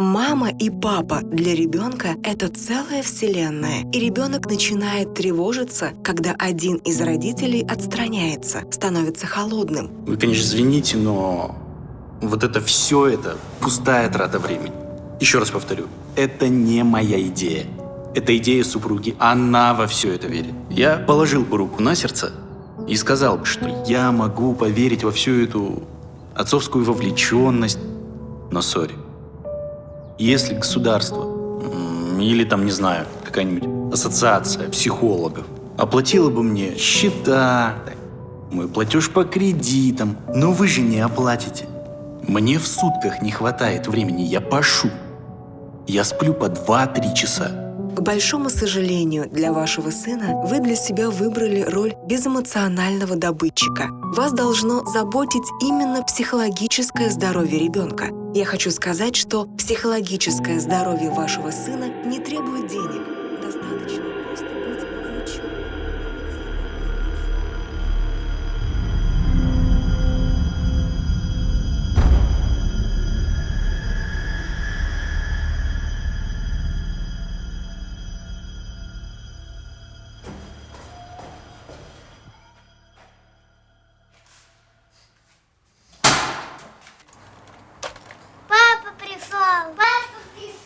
Мама и папа для ребенка – это целая вселенная, и ребенок начинает тревожиться, когда один из родителей отстраняется, становится холодным. Вы, конечно, извините, но вот это все это пустая трата времени. Еще раз повторю, это не моя идея. Это идея супруги. Она во все это верит. Я положил бы руку на сердце и сказал бы, что я могу поверить во всю эту отцовскую вовлеченность, но сори. Если государство или там, не знаю, какая-нибудь ассоциация психологов оплатила бы мне счета, мой платеж по кредитам, но вы же не оплатите. Мне в сутках не хватает времени, я пашу. Я сплю по 2-3 часа. К большому сожалению для вашего сына, вы для себя выбрали роль безэмоционального добытчика. Вас должно заботить именно психологическое здоровье ребенка. Я хочу сказать, что психологическое здоровье вашего сына не требует денег.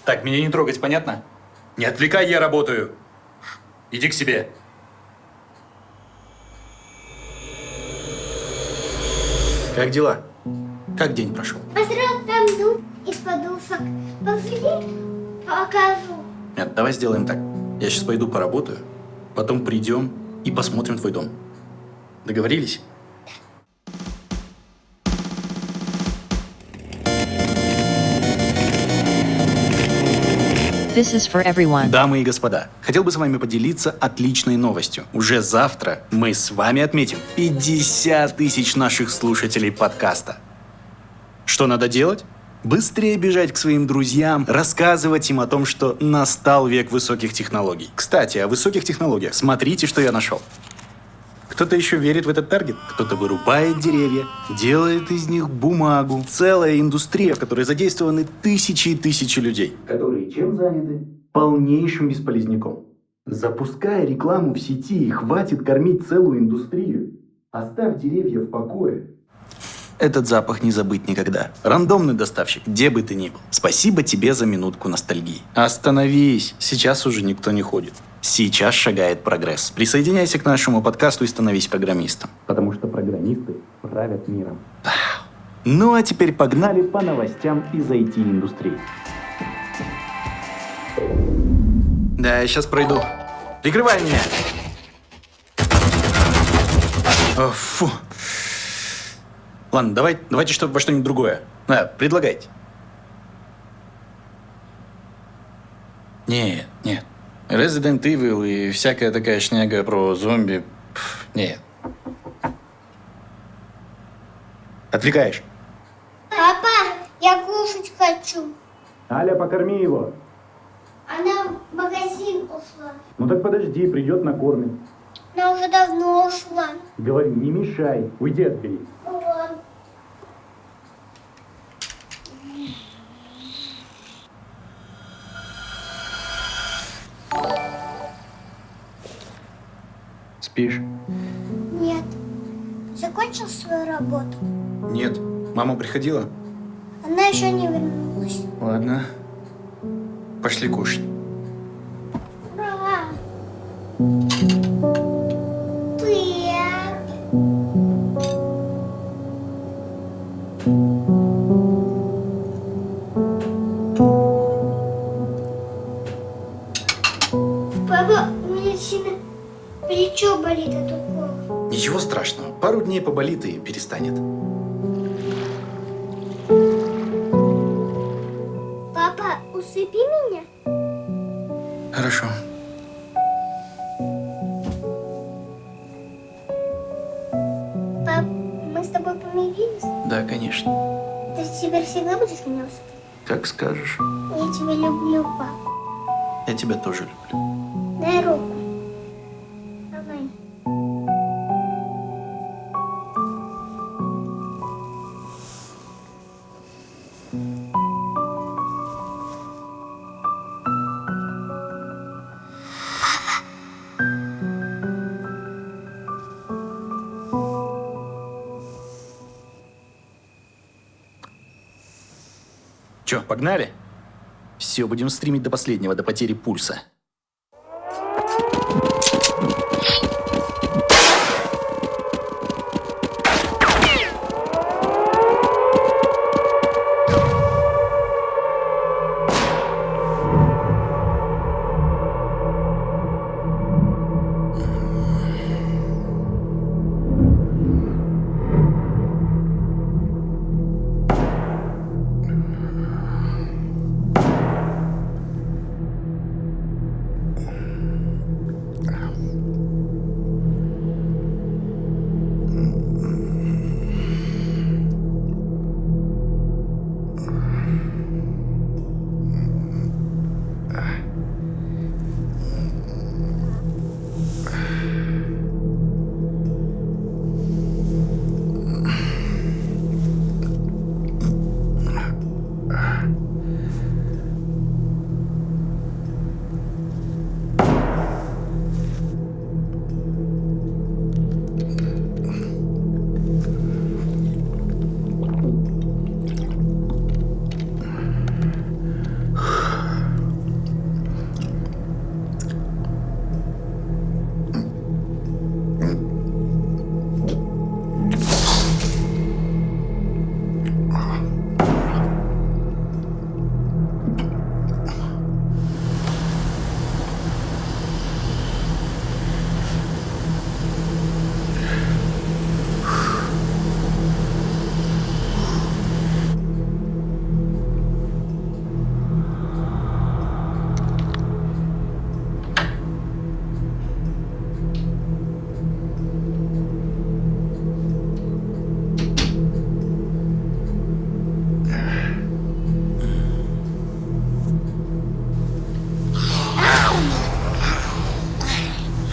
Так, меня не трогать, понятно? Не отвлекай, я работаю. Иди к себе. Как дела? Как день прошел? Построил там дом из подушек. Пошли, покажу. Нет, давай сделаем так. Я сейчас пойду поработаю, потом придем и посмотрим твой дом. Договорились? This is for everyone. Дамы и господа, хотел бы с вами поделиться отличной новостью. Уже завтра мы с вами отметим 50 тысяч наших слушателей подкаста. Что надо делать? Быстрее бежать к своим друзьям, рассказывать им о том, что настал век высоких технологий. Кстати, о высоких технологиях. Смотрите, что я нашел. Кто-то еще верит в этот таргет, кто-то вырубает деревья, делает из них бумагу. Целая индустрия, в которой задействованы тысячи и тысячи людей. Которые чем заняты? Полнейшим бесполезняком. Запуская рекламу в сети, хватит кормить целую индустрию. Оставь деревья в покое. Этот запах не забыть никогда. Рандомный доставщик, где бы ты ни был. Спасибо тебе за минутку ностальгии. Остановись, сейчас уже никто не ходит. Сейчас шагает прогресс. Присоединяйся к нашему подкасту и становись программистом. Потому что программисты правят миром. Ну а теперь погнали по новостям из IT-индустрии. Да, я сейчас пройду. Прикрывай меня! О, фу. Ладно, давай, давайте что, во что-нибудь другое. Да, предлагайте. Нет, нет. Resident Evil и всякая такая шняга про зомби. Пф, нет. Отвлекаешь. Папа, я кушать хочу. Аля, покорми его. Она в магазин ушла. Ну так подожди, придет накормит. Она уже давно ушла. Говорю, не мешай. Уйди от Спишь? Нет. Закончил свою работу? Нет. Мама приходила? Она еще не вернулась. Ладно. Пошли кушать. Плечо болит от укола. Ничего страшного. Пару дней поболит и перестанет. Папа, усыпи меня. Хорошо. Пап, мы с тобой помирились? Да, конечно. Ты теперь всегда будешь меня усыпить? Как скажешь. Я тебя люблю, пап. Я тебя тоже люблю. Дай руку. Че, погнали? Все, будем стримить до последнего, до потери пульса.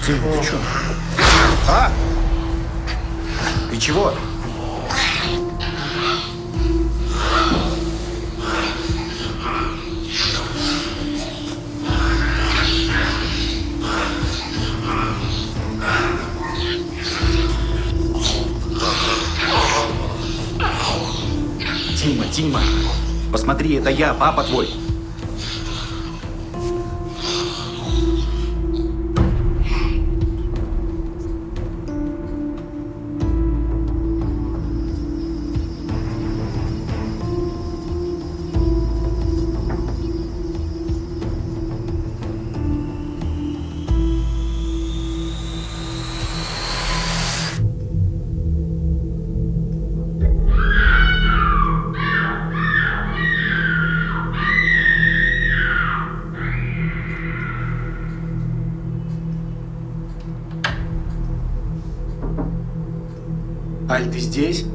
Ты, ты чё? А? Ты чего? Тима, Тима, посмотри, это я, папа твой. Аль, ты здесь?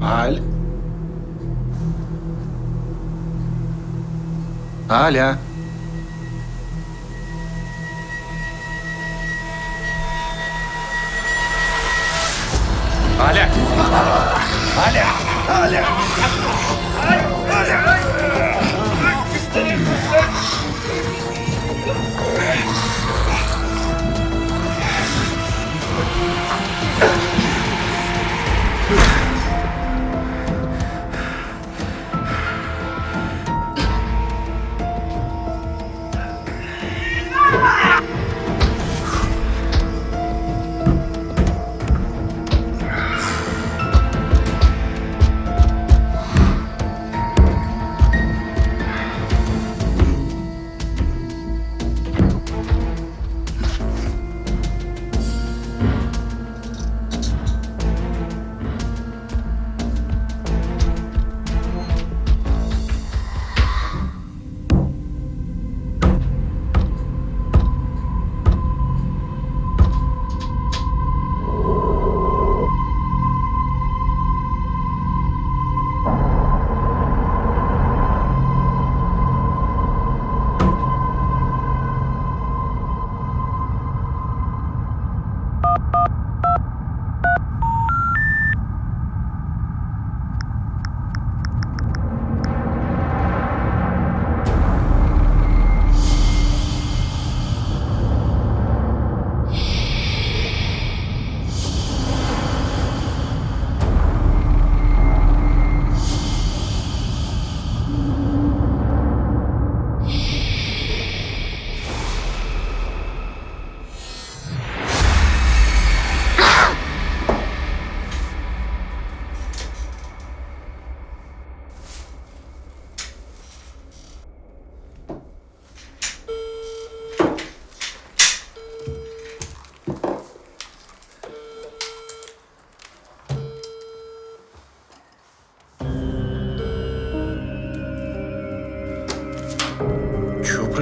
Аль? Аля? Аля! Аля! Аля! так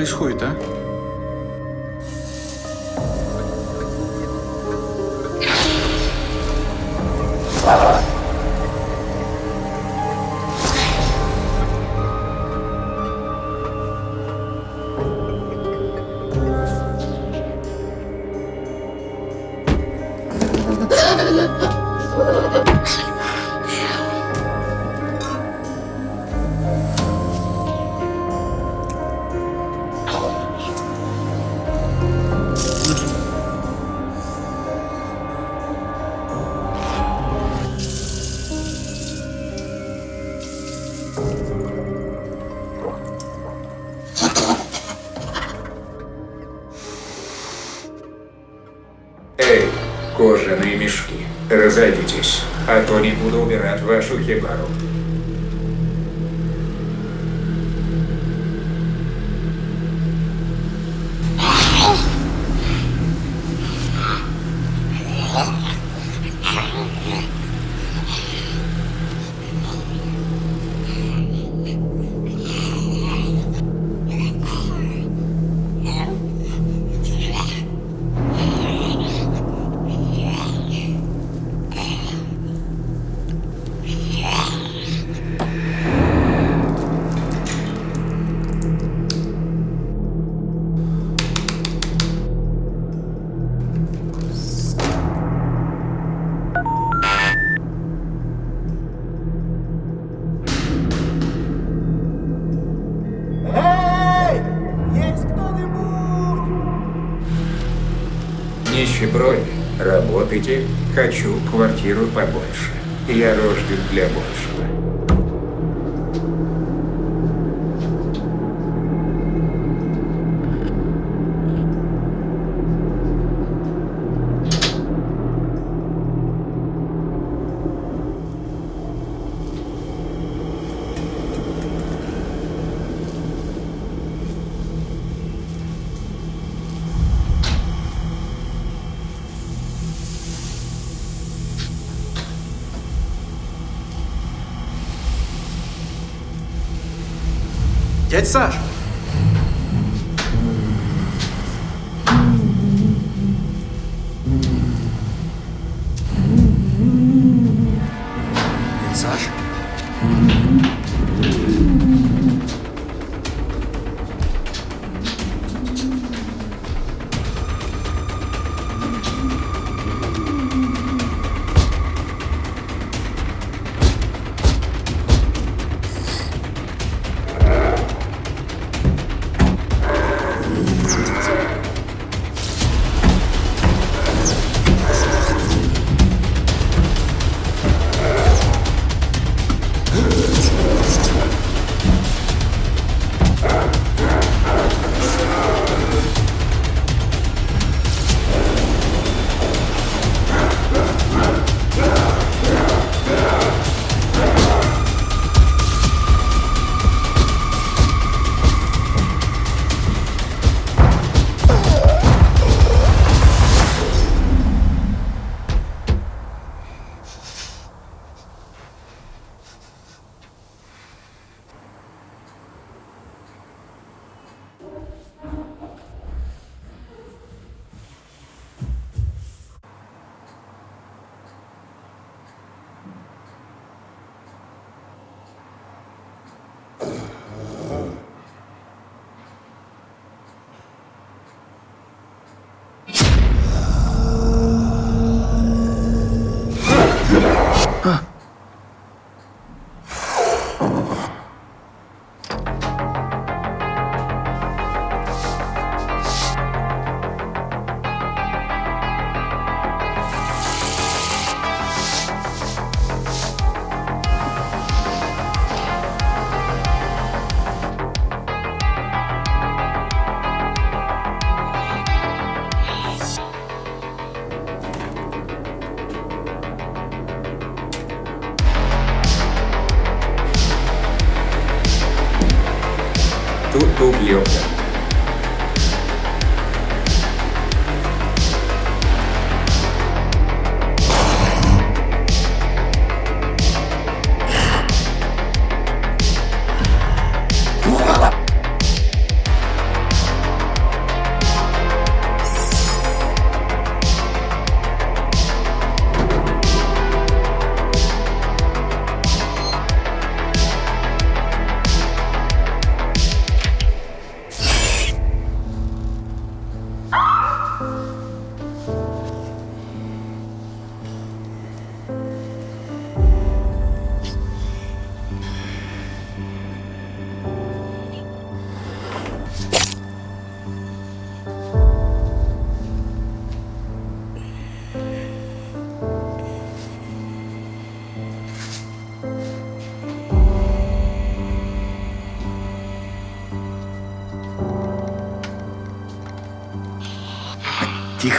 происходит, а? Antônio mudou de rádio, acho. Работайте, хочу квартиру побольше. Я рожден для большего. message.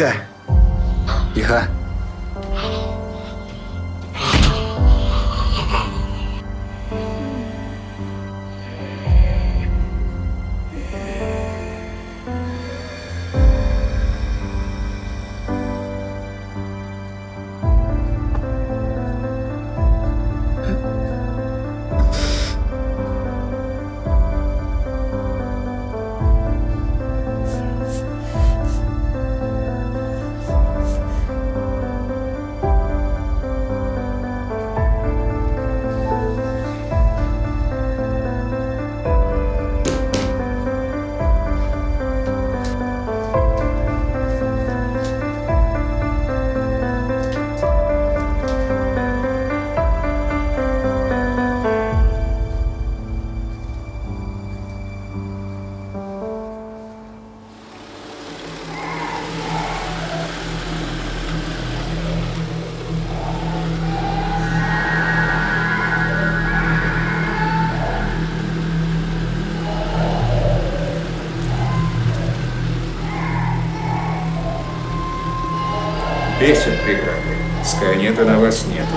Nunca! песен преграды, Скайнета на вас нету.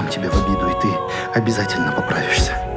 дам тебе в обиду, и ты обязательно поправишься.